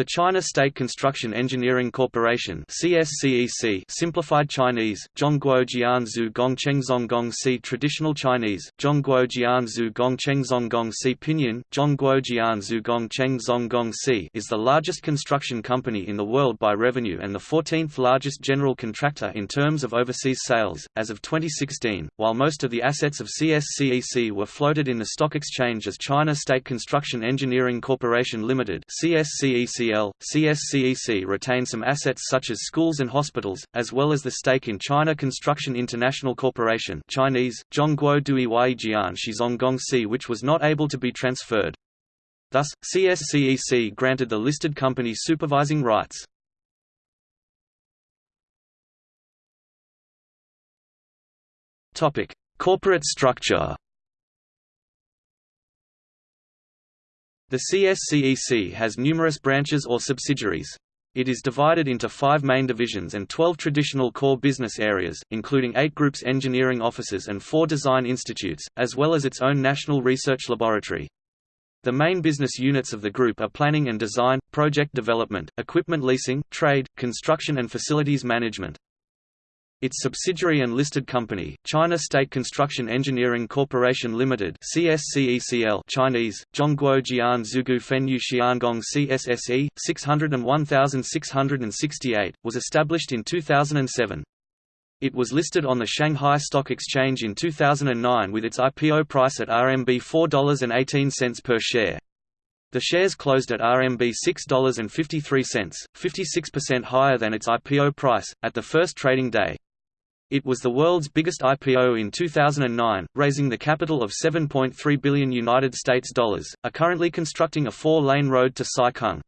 The China State Construction Engineering Corporation CSCEC simplified Chinese, Zhongguo Jianzhu Gongcheng Zonggong Si Traditional Chinese, Zhongguo Jianzhu Gongcheng Zonggong Si Pinyin, Zhongguo Jianzhu Gongcheng Zonggong Si is the largest construction company in the world by revenue and the 14th largest general contractor in terms of overseas sales, as of 2016, while most of the assets of CSCEC were floated in the stock exchange as China State Construction Engineering Corporation Limited CSCEC CCL, CSCEC retain some assets such as schools and hospitals, as well as the stake in China Construction International Corporation Chinese, Zhongguo Jian which was not able to be transferred. Thus, CSCEC granted the listed company supervising rights. Corporate structure The CSCEC has numerous branches or subsidiaries. It is divided into five main divisions and 12 traditional core business areas, including eight groups engineering offices and four design institutes, as well as its own national research laboratory. The main business units of the group are planning and design, project development, equipment leasing, trade, construction and facilities management. Its subsidiary and listed company, China State Construction Engineering Corporation Limited (CSCECL) Chinese, Zhongguo Jian Zugu Xiangong CSSE 601668, was established in 2007. It was listed on the Shanghai Stock Exchange in 2009 with its IPO price at RMB $4.18 per share. The shares closed at RMB $6.53, 56% higher than its IPO price, at the first trading day. It was the world's biggest IPO in 2009, raising the capital of 7.3 billion United States dollars. Are currently constructing a four-lane road to Sai Kung.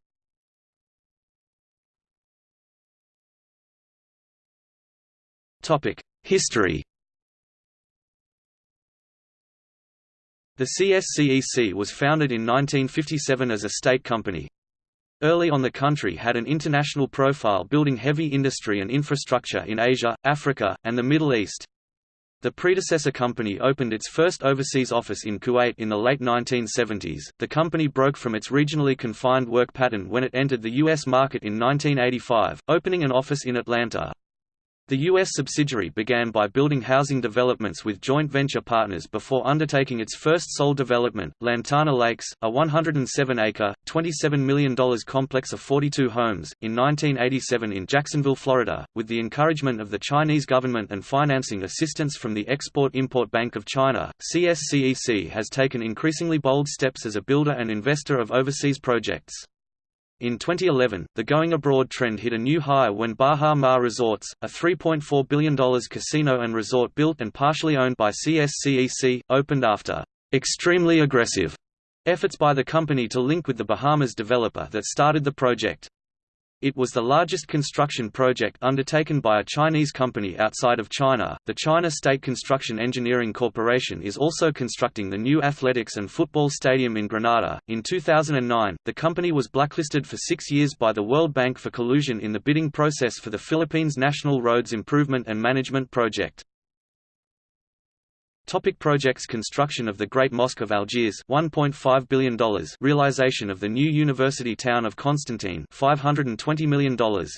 Topic: History. The CSCEC was founded in 1957 as a state company, Early on the country had an international profile building heavy industry and infrastructure in Asia, Africa, and the Middle East. The predecessor company opened its first overseas office in Kuwait in the late 1970s. The company broke from its regionally confined work pattern when it entered the U.S. market in 1985, opening an office in Atlanta. The U.S. subsidiary began by building housing developments with joint venture partners before undertaking its first sole development, Lantana Lakes, a 107-acre, $27 million complex of 42 homes, in 1987 in Jacksonville, Florida, with the encouragement of the Chinese government and financing assistance from the Export-Import Bank of China. CSCEC has taken increasingly bold steps as a builder and investor of overseas projects. In 2011, the going abroad trend hit a new high when Baha Mar Resorts, a $3.4 billion casino and resort built and partially owned by CSCEC, opened after extremely aggressive efforts by the company to link with the Bahamas developer that started the project. It was the largest construction project undertaken by a Chinese company outside of China. The China State Construction Engineering Corporation is also constructing the new athletics and football stadium in Grenada. In 2009, the company was blacklisted for six years by the World Bank for collusion in the bidding process for the Philippines National Roads Improvement and Management Project. Topic projects Construction of the Great Mosque of Algiers $1.5 billion Realization of the new university town of Constantine $520 million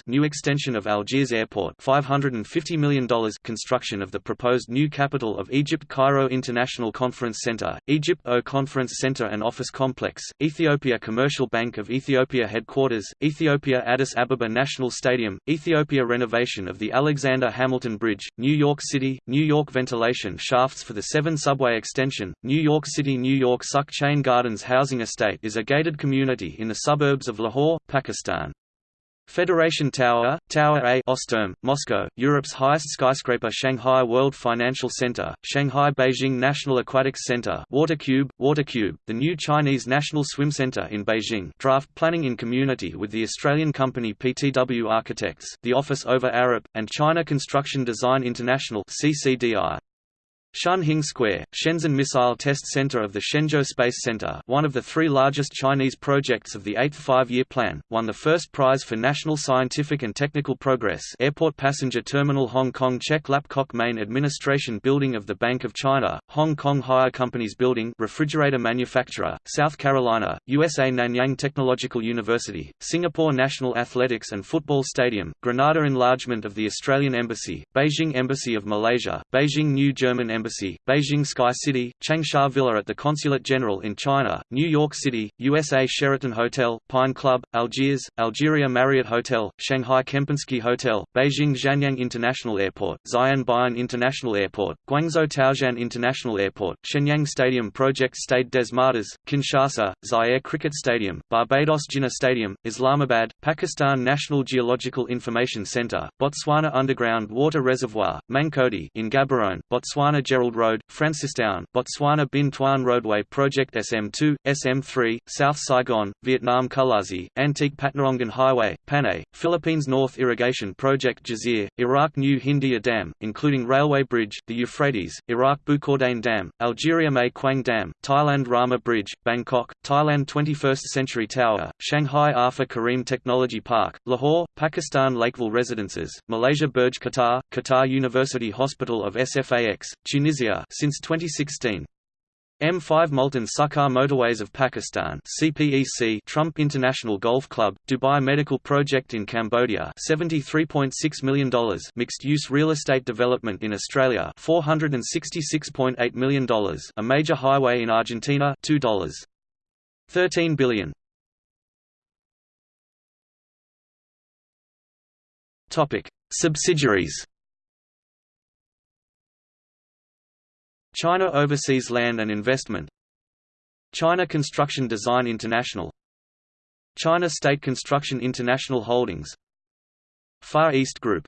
New extension of Algiers Airport $550 million Construction of the proposed new capital of Egypt Cairo International Conference Center, Egypt O Conference Center and Office Complex, Ethiopia Commercial Bank of Ethiopia Headquarters, Ethiopia Addis Ababa National Stadium, Ethiopia Renovation of the Alexander Hamilton Bridge, New York City, New York Ventilation shafts for the 7 subway extension, New York City New York Sukh Chayn Gardens Housing Estate is a gated community in the suburbs of Lahore, Pakistan. Federation Tower, Tower A Ostturm, Moscow, Europe's highest skyscraper Shanghai World Financial Center, Shanghai Beijing National Aquatics Center WaterCube, WaterCube, the new Chinese National Swim Center in Beijing draft planning in community with the Australian company PTW Architects, the Office Ove Arup, and China Construction Design International CCDI. Shunhing Square, Shenzhen Missile Test Center of the Shenzhou Space Center one of the three largest Chinese projects of the Eighth Five-Year Plan, won the first prize for national scientific and technical progress Airport Passenger Terminal Hong Kong Chek Lap Kok Main Administration Building of the Bank of China, Hong Kong Haier Companies Building refrigerator manufacturer, South Carolina, USA Nanyang Technological University, Singapore National Athletics and Football Stadium, Grenada enlargement of the Australian Embassy, Beijing Embassy of Malaysia, Beijing New German Embassy Embassy, Beijing Sky City, Changsha Villa at the Consulate General in China, New York City, USA Sheraton Hotel, Pine Club, Algiers, Algeria Marriott Hotel, Shanghai Kempinski Hotel, Beijing Xianyang International Airport, Xi'an Baiyun International Airport, Guangzhou Taoxian International Airport, Shenyang Stadium Project Stade des Martyrs, Kinshasa, Zaire Cricket Stadium, Barbados Jinnah Stadium, Islamabad, Pakistan National Geological Information Center, Botswana Underground Water Reservoir, Mankodi in Gaborone, Botswana Gerald Road, Francistown, Botswana Binh Thuan Roadway Project SM2, SM3, South Saigon, Vietnam Kulazi, Antique Patnarongan Highway, Panay, Philippines North Irrigation Project Jazir, Iraq New Hindia Dam, including railway bridge, the Euphrates, Iraq Bukordain Dam, Algeria Mae Quang Dam, Thailand Rama Bridge, Bangkok, Thailand 21st Century Tower, Shanghai Arfa Karim Technology Park, Lahore, Pakistan Lakeville Residences, Malaysia Burj Qatar, Qatar University Hospital of SFAX, Tunisia since 2016. M5 Multan Sukkur Motorways of Pakistan CPEC Trump International Golf Club, Dubai Medical Project in Cambodia $73.6 million Mixed-use real estate development in Australia $466.8 million A major highway in Argentina $2. 13 billion Subsidiaries China Overseas Land and Investment. China Construction Design International. China State Construction International Holdings. Far East Group